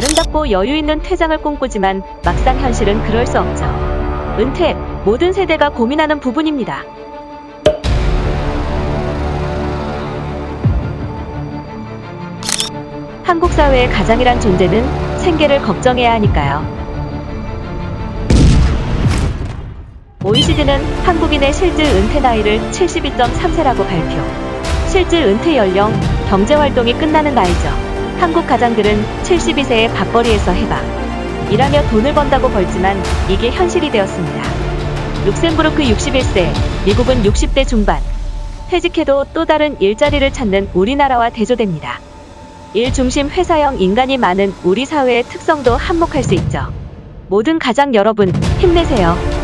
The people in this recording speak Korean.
아름답고 여유 있는 퇴장을 꿈꾸지만 막상 현실은 그럴 수 없죠. 은퇴, 모든 세대가 고민하는 부분입니다. 한국 사회의 가장이란 존재는 생계를 걱정해야 하니까요. OECD는 한국인의 실질 은퇴 나이를 72.3세라고 발표. 실질 은퇴 연령, 경제활동이 끝나는 나이죠. 한국 가장들은 72세에 밥벌이에서 해방. 일하며 돈을 번다고 벌지만 이게 현실이 되었습니다. 룩셈부르크 61세, 미국은 60대 중반. 퇴직해도 또 다른 일자리를 찾는 우리나라와 대조됩니다. 일 중심 회사형 인간이 많은 우리 사회의 특성도 한몫할 수 있죠. 모든 가장 여러분, 힘내세요.